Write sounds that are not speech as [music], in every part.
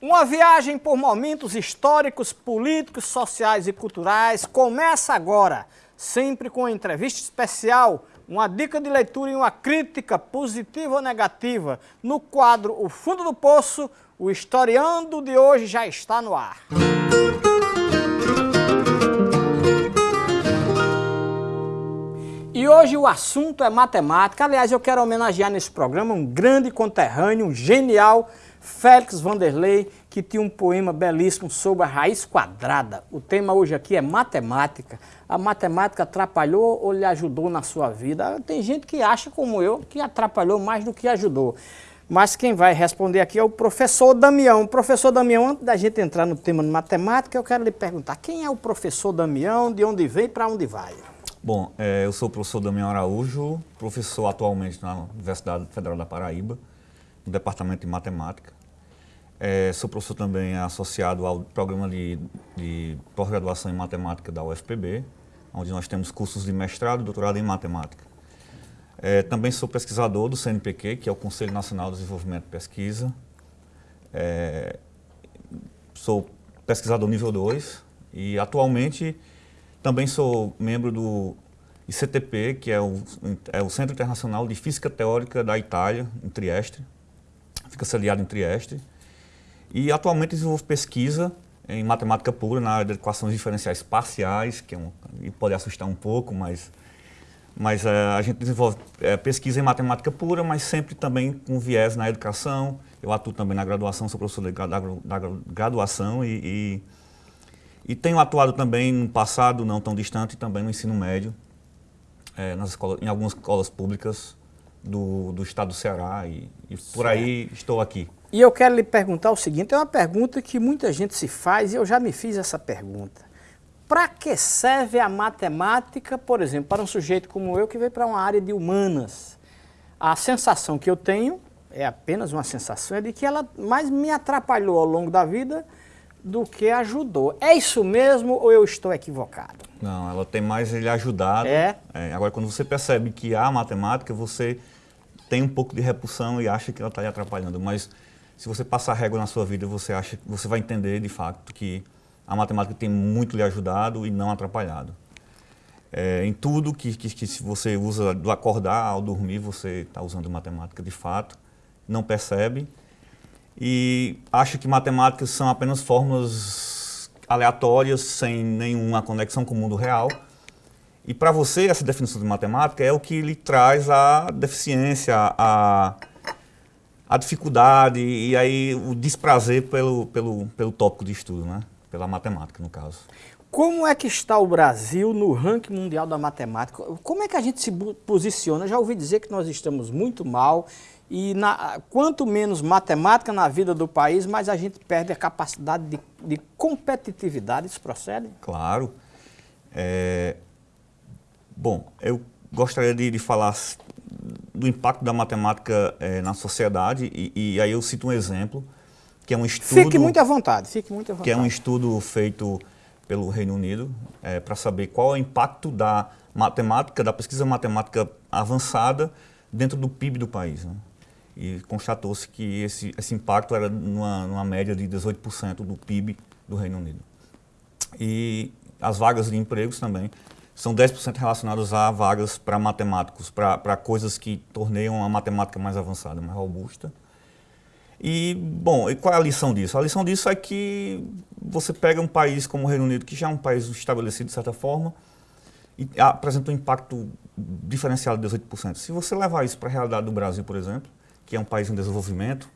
Uma viagem por momentos históricos, políticos, sociais e culturais começa agora, sempre com uma entrevista especial, uma dica de leitura e uma crítica positiva ou negativa. No quadro O Fundo do Poço, o historiando de hoje já está no ar. E hoje o assunto é matemática. Aliás, eu quero homenagear nesse programa um grande conterrâneo, um genial Félix Vanderlei, que tinha um poema belíssimo sobre a raiz quadrada. O tema hoje aqui é matemática. A matemática atrapalhou ou lhe ajudou na sua vida? Tem gente que acha, como eu, que atrapalhou mais do que ajudou. Mas quem vai responder aqui é o professor Damião. Professor Damião, antes da gente entrar no tema de matemática, eu quero lhe perguntar, quem é o professor Damião, de onde vem e para onde vai? Bom, é, eu sou o professor Damião Araújo, professor atualmente na Universidade Federal da Paraíba, no Departamento de Matemática. É, sou professor também associado ao programa de, de pós-graduação em matemática da UFPB, onde nós temos cursos de mestrado e doutorado em matemática. É, também sou pesquisador do CNPq, que é o Conselho Nacional de Desenvolvimento e Pesquisa. É, sou pesquisador nível 2 e atualmente também sou membro do ICTP, que é o, é o Centro Internacional de Física Teórica da Itália, em Trieste. Fica sediado em Trieste. E atualmente desenvolvo pesquisa em matemática pura, na área de equações diferenciais parciais, que é um, pode assustar um pouco, mas, mas é, a gente desenvolve é, pesquisa em matemática pura, mas sempre também com viés na educação. Eu atuo também na graduação, sou professor da, da, da graduação e, e, e, tenho atuado também no passado, não tão distante, também no ensino médio, é, nas escolas, em algumas escolas públicas do, do estado do Ceará e, e por aí estou aqui. E eu quero lhe perguntar o seguinte, é uma pergunta que muita gente se faz e eu já me fiz essa pergunta. Para que serve a matemática, por exemplo, para um sujeito como eu que veio para uma área de humanas? A sensação que eu tenho, é apenas uma sensação, é de que ela mais me atrapalhou ao longo da vida do que ajudou. É isso mesmo ou eu estou equivocado? Não, ela tem mais ele ajudado. É? é agora, quando você percebe que há matemática, você tem um pouco de repulsão e acha que ela está lhe atrapalhando. Mas se você passar régua na sua vida, você acha, você vai entender de fato que a matemática tem muito lhe ajudado e não atrapalhado. É, em tudo que, que, que se você usa do acordar ao dormir, você está usando matemática de fato, não percebe e acha que matemáticas são apenas fórmulas aleatórias, sem nenhuma conexão com o mundo real. E para você, essa definição de matemática é o que lhe traz a deficiência, a, a dificuldade e aí o desprazer pelo, pelo, pelo tópico de estudo, né? pela matemática, no caso. Como é que está o Brasil no ranking mundial da matemática? Como é que a gente se posiciona? Já ouvi dizer que nós estamos muito mal e na, quanto menos matemática na vida do país, mais a gente perde a capacidade de, de competitividade. Isso procede? Claro. É, bom, eu gostaria de, de falar do impacto da matemática é, na sociedade. E, e, aí eu cito um exemplo que é um estudo fique muito à vontade fique muito à vontade que é um estudo feito pelo Reino Unido é, para saber qual é o impacto da matemática da pesquisa matemática avançada dentro do PIB do país né? e constatou-se que esse, esse impacto era numa, numa média de 18% do PIB do Reino Unido. E as vagas de empregos também são 10% relacionados a vagas para matemáticos, para coisas que torneiam a matemática mais avançada, mais robusta. E, bom, e qual é a lição disso? A lição disso é que você pega um país como o Reino Unido, que já é um país estabelecido de certa forma, e apresenta um impacto diferenciado de 18%. Se você levar isso para a realidade do Brasil, por exemplo, que é um país em desenvolvimento,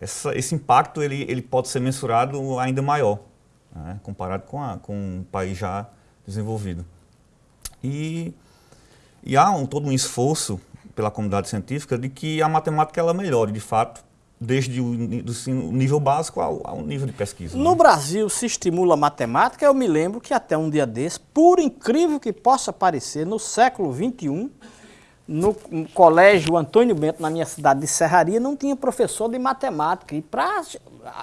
essa, esse impacto ele, ele pode ser mensurado ainda maior, né, comparado com, a, com um país já desenvolvido. E, e há um, todo um esforço pela comunidade científica de que a matemática ela melhore, de fato, desde o, nível básico ao, ao nível de pesquisa. No né? Brasil se estimula a matemática, eu me lembro que até um dia desse, por incrível que possa parecer, no século XXI, no colégio Antônio Bento, na minha cidade de Serraria, não tinha professor de matemática. E pra,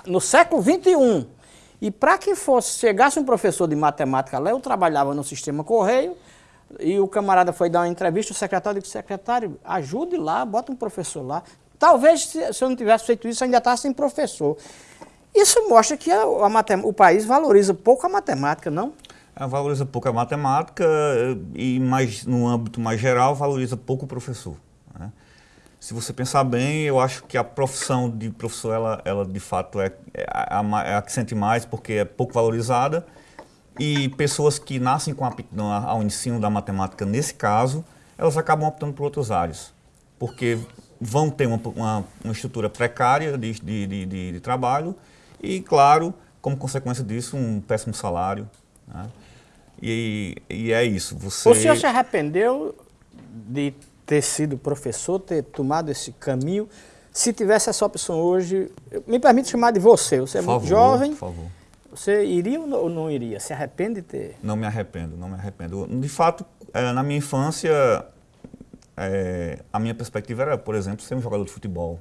no século XXI, e para que fosse, chegasse um professor de matemática lá, eu trabalhava no sistema Correio, e o camarada foi dar uma entrevista, o secretário disse, secretário, ajude lá, bota um professor lá. Talvez, se eu não tivesse feito isso, ainda estava sem professor. Isso mostra que a, a o país valoriza pouco a matemática, não? É, valoriza pouco a matemática e, mais, no âmbito mais geral, valoriza pouco o professor. Né? Se você pensar bem, eu acho que a profissão de professor, ela, ela de fato é, é, a, é a que sente mais, porque é pouco valorizada. E pessoas que nascem com aptidão ao ensino da matemática, nesse caso, elas acabam optando por outras áreas. Porque vão ter uma, uma, uma estrutura precária de, de, de, de, trabalho e, claro, como consequência disso, um péssimo salário. Né? E, e, é isso. Você... O senhor se arrependeu de ter sido professor, ter tomado esse caminho? Se tivesse essa opção hoje, me permite chamar de você, você é por muito favor, jovem. Por favor. Você iria ou não iria? Se arrepende de ter? Não me arrependo, não me arrependo. De fato, é, na minha infância, é, a minha perspectiva era, por exemplo, ser um jogador de futebol.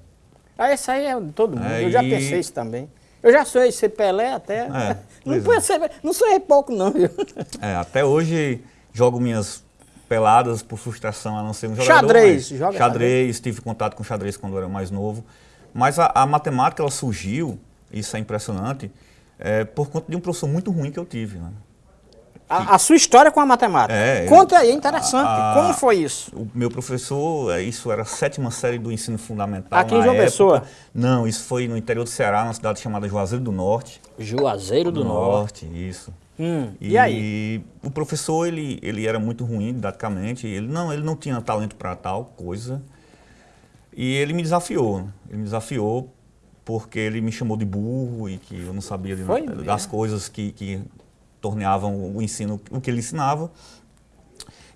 Ah, isso aí é de todo mundo. É, eu já e... pensei isso também. Eu já sou ser Pelé até. É, [laughs] não, é. ser, não sou pouco, não, viu? [laughs] É, até hoje jogo minhas peladas por frustração a não ser um jogador. Xadrez, joga xadrez. Xadrez, tive contato com xadrez quando eu era mais novo. Mas a, a matemática, ela surgiu, isso é impressionante, é, por conta de um professor muito ruim que eu tive. Né? A, a, sua história com a matemática. É, Conta aí, é interessante. A, Como foi isso? O meu professor, é, isso era a sétima série do ensino fundamental. Aqui em João Pessoa? Não, isso foi no interior do Ceará, numa cidade chamada Juazeiro do Norte. Juazeiro do, do Norte. Norte. isso. Hum, e, e, aí? o professor, ele, ele era muito ruim didaticamente. Ele não, ele não tinha talento para tal coisa. E ele me desafiou. Ele me desafiou porque ele me chamou de burro e que eu não sabia de, das coisas que, que torneavam o ensino, o que ele ensinava.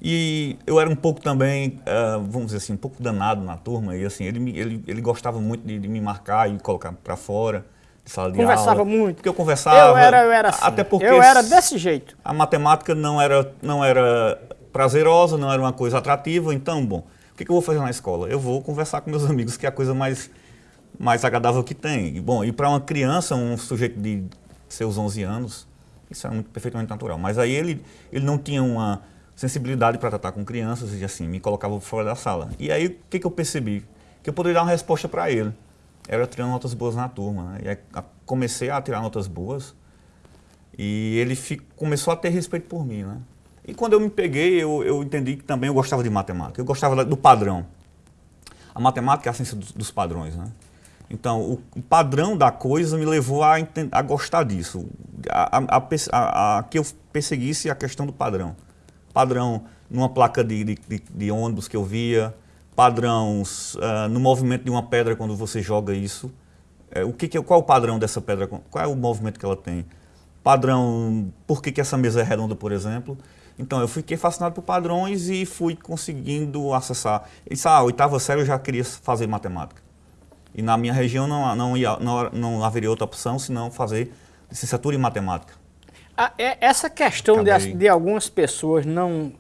E eu era um pouco também, uh, vamos dizer assim, um pouco danado na turma. E assim, ele, ele, ele gostava muito de, de me marcar e colocar para fora de sala de Conversava aula. muito. Porque eu conversava. Eu era, eu era assim. Até porque eu era desse jeito. A matemática não era, não era prazerosa, não era uma coisa atrativa. Então, bom, o que, que eu vou fazer na escola? Eu vou conversar com meus amigos, que é a coisa mais, mais agradável que tem. E, bom, e para uma criança, um sujeito de seus 11 anos, isso era muito, perfeitamente natural. Mas aí ele, ele não tinha uma sensibilidade para tratar com crianças e assim, me colocava fora da sala. E aí o que, que eu percebi? Que eu poderia dar uma resposta para ele. Era tirando notas boas na turma. Né? E aí, comecei a tirar notas boas e ele fico, começou a ter respeito por mim. Né? E quando eu me peguei, eu, eu entendi que também eu gostava de matemática. Eu gostava do padrão. A matemática é a ciência dos padrões. Né? Então, o, padrão da coisa me levou a, a gostar disso, a, a, a, que eu perseguisse a questão do padrão. Padrão numa placa de, de, de, ônibus que eu via, padrões uh, no movimento de uma pedra quando você joga isso. É, o que, que, qual é o padrão dessa pedra? Qual é o movimento que ela tem? Padrão, por que, que essa mesa é redonda, por exemplo? Então, eu fiquei fascinado por padrões e fui conseguindo acessar. Isso, ah, oitava série eu já queria fazer matemática. E na minha região não, não, ia, não, não haveria outra opção senão fazer licenciatura em matemática. Ah, é, essa questão de, de, algumas pessoas não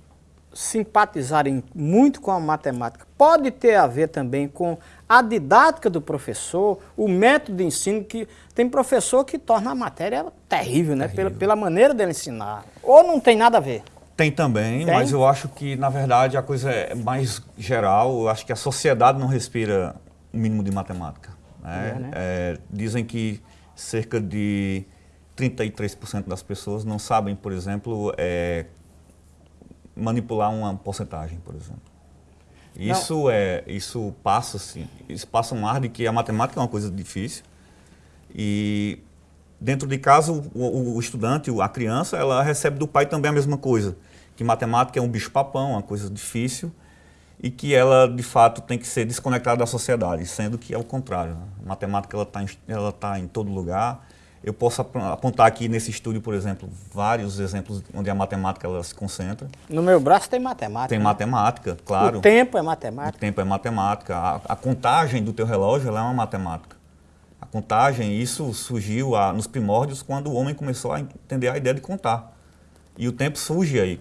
simpatizarem muito com a matemática pode ter a ver também com a didática do professor, o método de ensino, que tem professor que torna a matéria terrível, né? Terrível. Pela, pela maneira dele ensinar. Ou não tem nada a ver? Tem também, tem? mas eu acho que, na verdade, a coisa é mais geral. Eu acho que a sociedade não respira o mínimo de matemática. Né? É, né? É, dizem que cerca de 33% das pessoas não sabem, por exemplo, é, manipular uma porcentagem, por exemplo. Isso, é, isso passa assim, isso passa um ar de que a matemática é uma coisa difícil e dentro de casa o, o, estudante, a criança, ela recebe do pai também a mesma coisa, que matemática é um bicho papão, uma coisa difícil e que ela, de fato, tem que ser desconectada da sociedade, sendo que é o contrário. A matemática está em, ela tá em todo lugar. Eu posso apontar aqui nesse estúdio, por exemplo, vários exemplos onde a matemática ela se concentra. No meu braço tem matemática. Tem né? matemática, claro. O tempo é matemática. O tempo é matemática. A, a contagem do teu relógio é uma matemática. A contagem, isso surgiu a, nos primórdios quando o homem começou a entender a ideia de contar. E o tempo surge aí.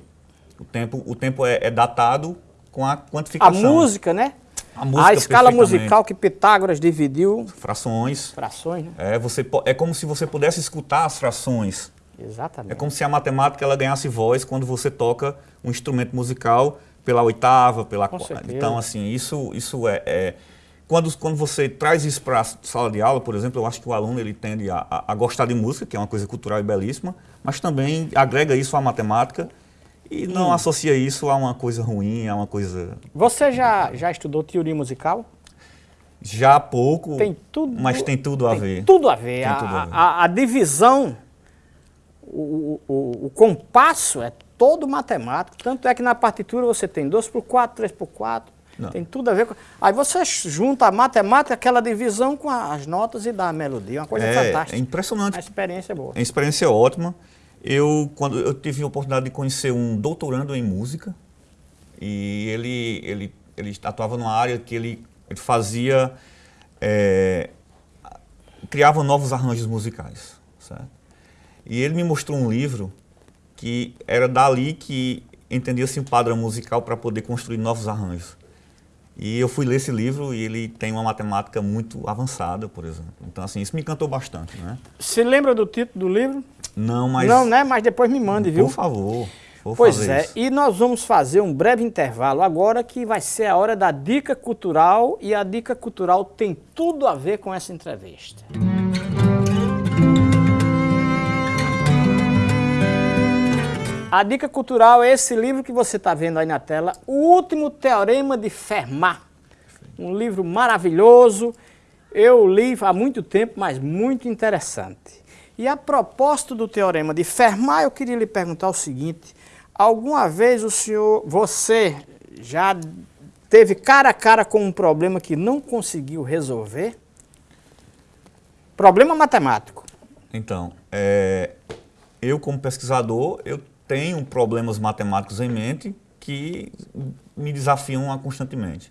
O tempo, o tempo é, é datado com a quantificação. A música, né? A, música, a escala musical que Pitágoras dividiu. Frações. Frações, né? É, você, é como se você pudesse escutar as frações. Exatamente. É como se a matemática ela ganhasse voz quando você toca um instrumento musical pela oitava, pela quarta. Então, assim, isso, isso é, é quando, quando você traz isso para a sala de aula, por exemplo, eu acho que o aluno ele tende a, a, a, gostar de música, que é uma coisa cultural e belíssima, mas também agrega isso à matemática e não hum. associa isso a uma coisa ruim, a uma coisa... Você já, já estudou teoria musical? Já há pouco, tem tudo, mas tem tudo a tem ver. Tudo a ver. A, tudo a, ver. A, a, divisão, o, o, o compasso é todo matemático, tanto é que na partitura você tem 2 por 4, 3 por 4, não. Tem tudo a ver com... Aí você junta a matemática, aquela divisão com as notas e dá a melodia. Uma coisa é, fantástica. É impressionante. A experiência é boa. A experiência é ótima. Eu, quando eu tive a oportunidade de conhecer um doutorando em música, e ele, ele, ele atuava numa área que ele, ele fazia... É, criava novos arranjos musicais, certo? E ele me mostrou um livro que era dali que entendia-se um padrão musical para poder construir novos arranjos. E eu fui ler esse livro e ele tem uma matemática muito avançada, por exemplo. Então, assim, isso me encantou bastante, né? Você lembra do título do livro? Não, mas... Não, né? Mas depois me mande, viu? Por favor. Vou pois é, isso. e nós vamos fazer um breve intervalo agora que vai ser a hora da dica cultural e a dica cultural tem tudo a ver com essa entrevista. A dica cultural é esse livro que você está vendo aí na tela, O Último Teorema de Fermat. Um livro maravilhoso, eu li há muito tempo, mas muito interessante. E a propósito do Teorema de Fermat, eu queria lhe perguntar o seguinte, alguma vez o senhor, você já teve cara a cara com um problema que não conseguiu resolver? Problema matemático. Então, é, eu como pesquisador, eu tenho problemas matemáticos em mente que me desafiam constantemente.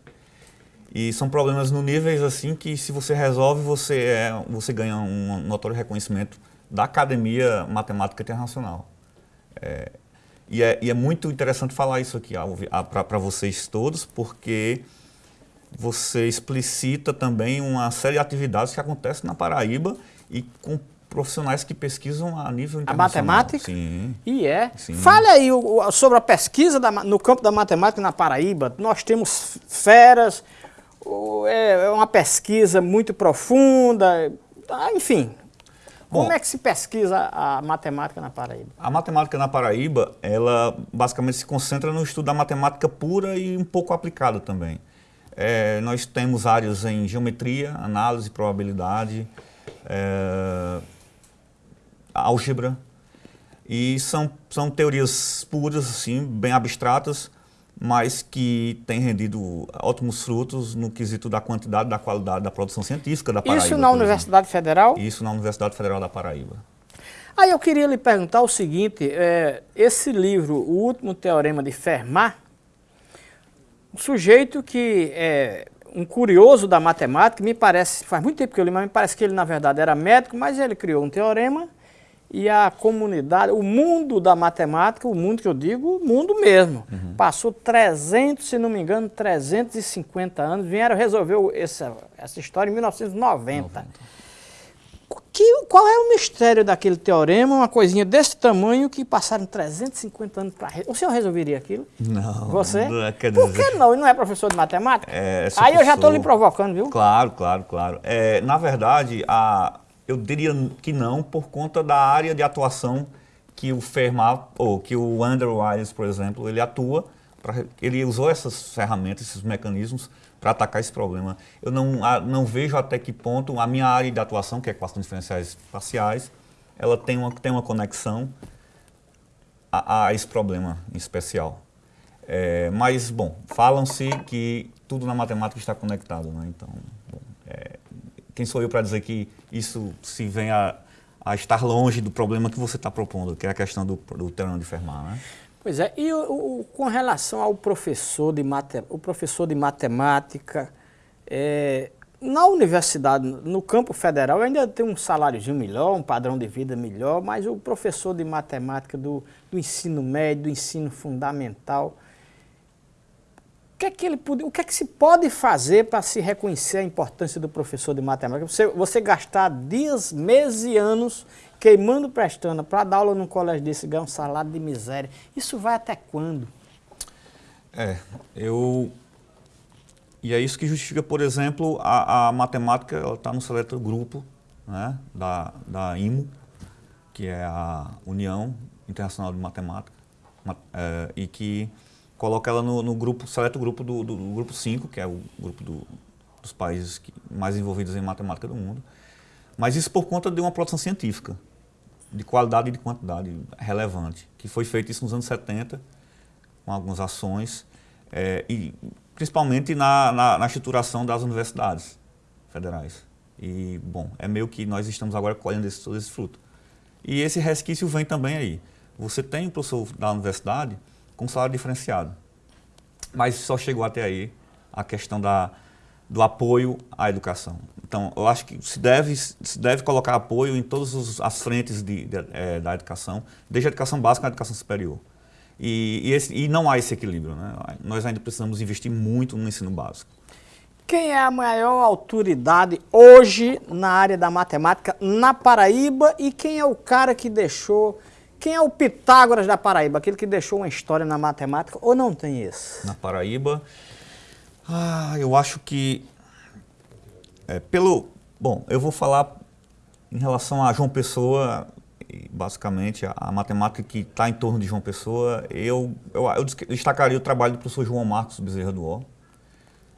E são problemas no níveis assim que se você resolve, você, é, você ganha um notório reconhecimento da Academia Matemática Internacional. É, e, é, e, é, muito interessante falar isso aqui para vocês todos, porque você explicita também uma série de atividades que acontecem na Paraíba e com profissionais que pesquisam a nível internacional. A matemática? Sim. E é. Sim. Fale aí o, sobre a pesquisa da, no campo da matemática na Paraíba. Nós temos feras, é, é uma pesquisa muito profunda, ah, enfim. Bom, Como é que se pesquisa a matemática na Paraíba? A matemática na Paraíba, ela basicamente se concentra no estudo da matemática pura e um pouco aplicada também. É, nós temos áreas em geometria, análise, probabilidade, é, álgebra. E são, são teorias puras, assim, bem abstratas, mas que têm rendido ótimos frutos no quesito da quantidade, da qualidade da produção científica da Paraíba. Isso na Universidade exemplo. Federal? Isso na Universidade Federal da Paraíba. Aí eu queria lhe perguntar o seguinte, é, esse livro, O Último Teorema de Fermat, um sujeito que é um curioso da matemática, me parece, faz muito tempo que eu li, mas me parece que ele na verdade era médico, mas ele criou um teorema e a comunidade, o mundo da matemática, o mundo que eu digo, o mundo mesmo, uhum. passou 300, se não me engano, 350 anos, vieram resolver essa, essa história em 1990. 90. Que, qual é o mistério daquele teorema, uma coisinha desse tamanho que passaram 350 anos para... O senhor resolveria aquilo? Não. Você? Não, é, Por dizer... que não? Ele não é professor de matemática? É, Aí eu já estou lhe provocando, viu? Claro, claro, claro. É, na verdade, a, eu diria que não, por conta da área de atuação que o Fermat, ou que o Andrew Wiles, por exemplo, ele atua, pra, ele usou essas ferramentas, esses mecanismos para atacar esse problema. Eu não, a, não vejo até que ponto a minha área de atuação, que é equações diferenciais parciais, ela tem uma, tem uma conexão a, a esse problema em especial. É, mas, bom, falam-se que tudo na matemática está conectado, né? Então, bom, é, quem sou eu para dizer que isso se vem a, a, estar longe do problema que você está propondo, que é a questão do, do terreno de Fermat, né? Pois é, e o, o, com relação ao professor de, mate, o professor de matemática, é, na universidade, no campo federal, ainda tem um saláriozinho melhor, um padrão de vida melhor, mas o professor de matemática do, do ensino médio, do ensino fundamental, que é que ele pode, o que é que se pode fazer para se reconhecer a importância do professor de matemática? Você, você gastar dias, meses e anos queimando prestando para dar aula num colégio desse, ganhar um salário de miséria. Isso vai até quando? É, eu, E é isso que justifica, por exemplo, a, a matemática está no seleto grupo né, da, da IMO, que é a União Internacional de Matemática, é, e que coloca ela no, no grupo, seleto grupo do, do, do, grupo 5, que é o grupo do, dos países que, mais envolvidos em matemática do mundo. Mas isso por conta de uma produção científica, de qualidade e de quantidade relevante, que foi feito isso nos anos 70, com algumas ações, é, e principalmente na, na, na estruturação das universidades federais. E, bom, é meio que nós estamos agora colhendo esse, todo esse fruto. E esse resquício vem também aí. Você tem o professor da universidade com salário diferenciado, mas só chegou até aí a questão da, do apoio à educação. Então, eu acho que se deve, se deve colocar apoio em todas as frentes de, de, é, da educação, desde a educação básica à educação superior. E, e, esse, e não há esse equilíbrio. Né? Nós ainda precisamos investir muito no ensino básico. Quem é a maior autoridade hoje na área da matemática na Paraíba e quem é o cara que deixou, quem é o Pitágoras da Paraíba, aquele que deixou uma história na matemática? Ou não tem esse? Na Paraíba, ah, eu acho que é, pelo, bom, eu vou falar em relação a João Pessoa, basicamente a, a matemática que está em torno de João Pessoa, eu, eu, eu destacaria o trabalho do professor João Marcos Bezerra do Ó,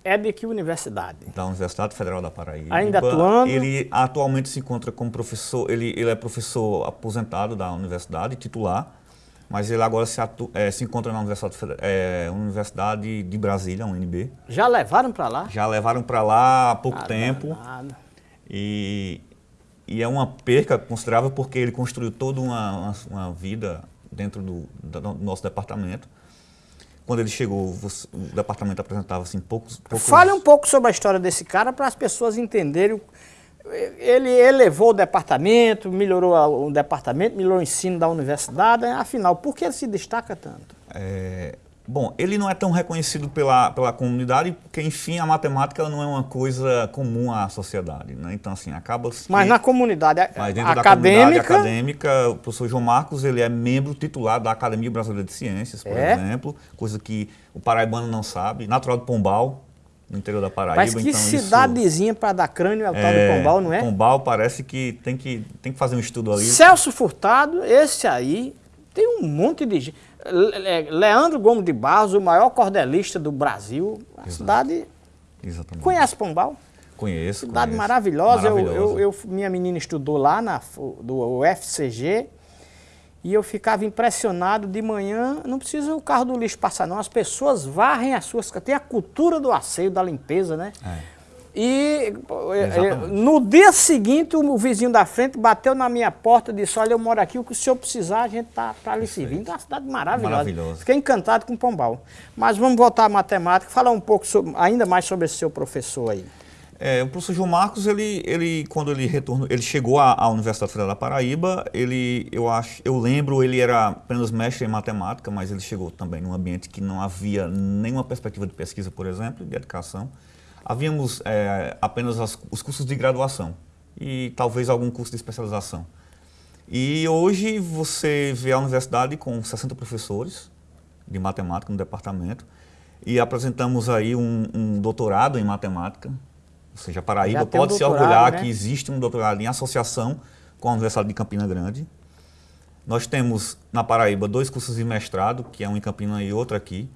é de que universidade? Da Universidade Federal da Paraíba. Ainda atuando? Ele atualmente se encontra como professor, ele, ele é professor aposentado da universidade, titular, mas ele agora se, atu, é, se encontra na Universidade, é, Universidade de Brasília, UNB. Já levaram para lá? Já levaram para lá há pouco ah, tempo. Nada. E, e é uma perca considerável porque ele construiu toda uma, uma, uma vida dentro do, do nosso departamento quando ele chegou, o departamento apresentava assim poucos, poucos... Fale um pouco sobre a história desse cara para as pessoas entenderem. Ele elevou o departamento, melhorou o departamento, melhorou o ensino da universidade. Afinal, por que ele se destaca tanto? É, Bom, ele não é tão reconhecido pela, pela comunidade, porque, enfim, a matemática não é uma coisa comum à sociedade. Né? Então, assim, acaba... Mas na comunidade mas dentro acadêmica... Da comunidade acadêmica, o professor João Marcos, ele é membro titular da Academia Brasileira de Ciências, por é? exemplo, coisa que o paraibano não sabe. Natural de Pombal, no interior da Paraíba. Mas que então cidadezinha para dar crânio é o é, tal de Pombal, não é? Pombal parece que tem, que tem que fazer um estudo ali. Celso Furtado, esse aí, tem um monte de gente... Leandro Gomes de Barros, o maior cordelista do Brasil, a Exato. cidade... Exatamente. Conhece Pombal? Conheço, Cidade conheço. maravilhosa. maravilhosa. Eu, eu, eu, minha menina estudou lá na, do UFCG e eu ficava impressionado de manhã, não precisa o carro do lixo passar não, as pessoas varrem as suas... Tem a cultura do asseio, da limpeza, né? É. E Exatamente. no dia seguinte, o vizinho da frente bateu na minha porta e disse, olha, eu moro aqui, o que o senhor precisar, a gente está para lhe servir. Então, é uma cidade maravilhosa. Maravilhoso. Fiquei encantado com Pombal. Mas vamos voltar à matemática, falar um pouco sobre, ainda mais sobre esse seu professor aí. É, o professor João Marcos, ele, ele, quando ele retornou, ele chegou à, à, Universidade Federal da Paraíba, ele, eu acho, eu lembro, ele era apenas mestre em matemática, mas ele chegou também num ambiente que não havia nenhuma perspectiva de pesquisa, por exemplo, de educação havíamos é, apenas as, os cursos de graduação e talvez algum curso de especialização. E hoje você vê a universidade com 60 professores de matemática no departamento e apresentamos aí um, um doutorado em matemática, ou seja, a Paraíba pode um se orgulhar né? que existe um doutorado em associação com a Universidade de Campina Grande. Nós temos na Paraíba dois cursos de mestrado, que é um em Campina e outro aqui.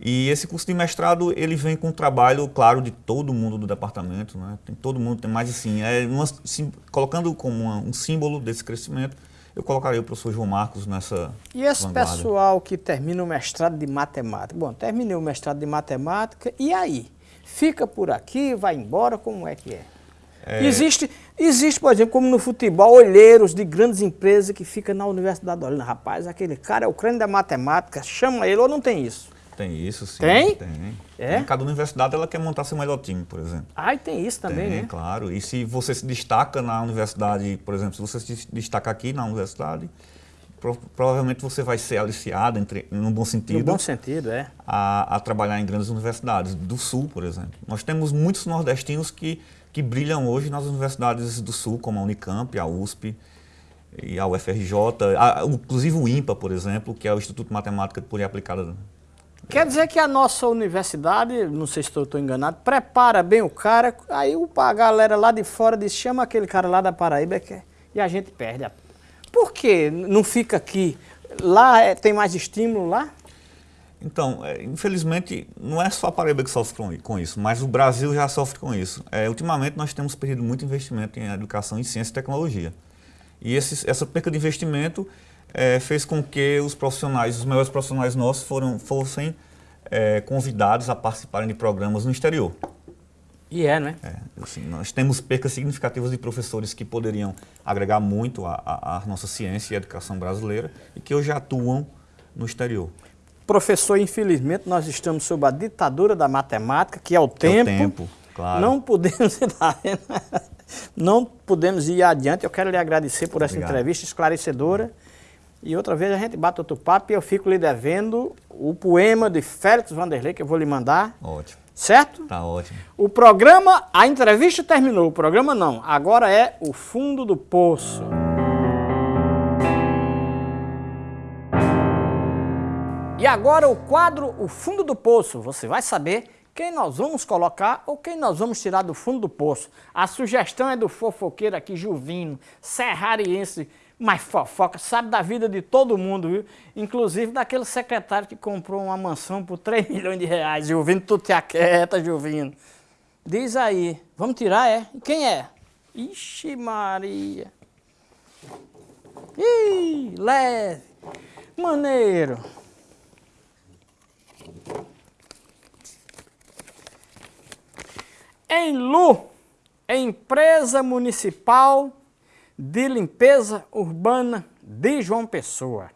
E esse curso de mestrado, ele vem com o trabalho, claro, de todo mundo do departamento, né? Tem todo mundo, tem mais assim, é uma, sim, colocando como uma, um símbolo desse crescimento, eu colocaria o professor João Marcos nessa E esse vanguarda. pessoal que termina o mestrado de matemática? Bom, terminei o mestrado de matemática, e aí? Fica por aqui, vai embora, como é que é? é... Existe, existe, por exemplo, como no futebol, olheiros de grandes empresas que ficam na universidade olhando, rapaz, aquele cara é o crânio da matemática, chama ele ou não tem isso? Tem isso, sim. Tem? Tem. É? Cada universidade ela quer montar seu melhor time, por exemplo. Ah, e tem isso também, tem, né? claro. E se você se destaca na universidade, por exemplo, se você se destaca aqui na universidade, pro, provavelmente você vai ser aliciado, entre, no bom sentido. No bom sentido, é. A, a, trabalhar em grandes universidades, do Sul, por exemplo. Nós temos muitos nordestinos que, que brilham hoje nas universidades do Sul, como a Unicamp, a USP e a UFRJ, a, inclusive o INPA, por exemplo, que é o Instituto de Matemática Pura e Aplicada Quer dizer que a nossa universidade, não sei se estou enganado, prepara bem o cara, aí a galera lá de fora diz, chama aquele cara lá da Paraíba que, e a gente perde. Por que não fica aqui? Lá é, tem mais estímulo lá? Então, é, infelizmente, não é só a Paraíba que sofre com, com isso, mas o Brasil já sofre com isso. É, ultimamente, nós temos perdido muito investimento em educação em ciência e tecnologia. E esse, essa perca de investimento é, fez com que os profissionais, os melhores profissionais nossos, foram, fossem é, convidados a participarem de programas no exterior. E é, né? É, assim, nós temos percas significativas de professores que poderiam agregar muito à nossa ciência e educação brasileira e que hoje atuam no exterior. Professor, infelizmente, nós estamos sob a ditadura da matemática, que é o tempo. É o tempo, claro. Não podemos, [laughs] não podemos ir adiante. Eu quero lhe agradecer por essa Obrigado. entrevista esclarecedora. E outra vez a gente bate outro papo e eu fico lhe devendo o poema de Félix Vanderlei, que eu vou lhe mandar. Ótimo. Certo? Tá ótimo. O programa, a entrevista terminou, o programa não. Agora é o fundo do poço. E agora o quadro O Fundo do Poço. Você vai saber quem nós vamos colocar ou quem nós vamos tirar do fundo do poço. A sugestão é do fofoqueiro aqui, Juvino, serrariense, mas fofoca, sabe da vida de todo mundo, viu? Inclusive daquele secretário que comprou uma mansão por 3 [laughs] milhões de reais. Juvino, tu te aquieta, Juvino. Diz aí, vamos tirar, é? Quem é? Ixi Maria. Ih, leve. Maneiro. Em Lu, empresa municipal de limpeza urbana de João Pessoa.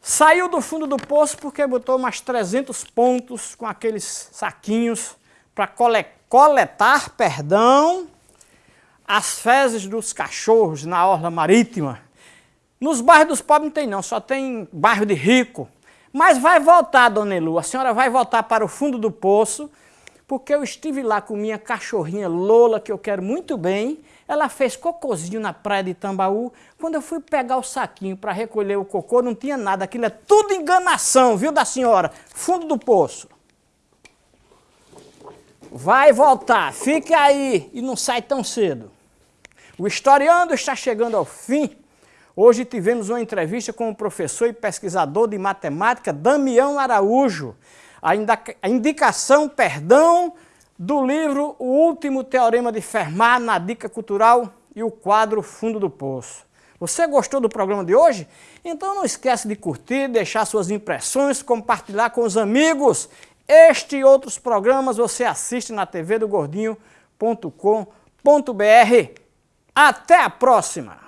Saiu do fundo do poço porque botou mais 300 pontos com aqueles saquinhos para coletar, perdão, as fezes dos cachorros na orla marítima. Nos bairros dos pobres não tem não, só tem bairro de rico. Mas vai voltar, Dona Elu, a senhora vai voltar para o fundo do poço porque eu estive lá com minha cachorrinha Lola, que eu quero muito bem, ela fez cocôzinho na praia de Tambaú. Quando eu fui pegar o saquinho para recolher o cocô, não tinha nada. Aquilo é tudo enganação, viu, da senhora? Fundo do poço. Vai voltar, fique aí e não sai tão cedo. O Historiando está chegando ao fim. Hoje tivemos uma entrevista com o professor e pesquisador de matemática Damião Araújo a indicação, perdão, do livro O Último Teorema de Fermat na Dica Cultural e o quadro Fundo do Poço. Você gostou do programa de hoje? Então não esquece de curtir, deixar suas impressões, compartilhar com os amigos. Este e outros programas você assiste na tvdogordinho.com.br. Até a próxima!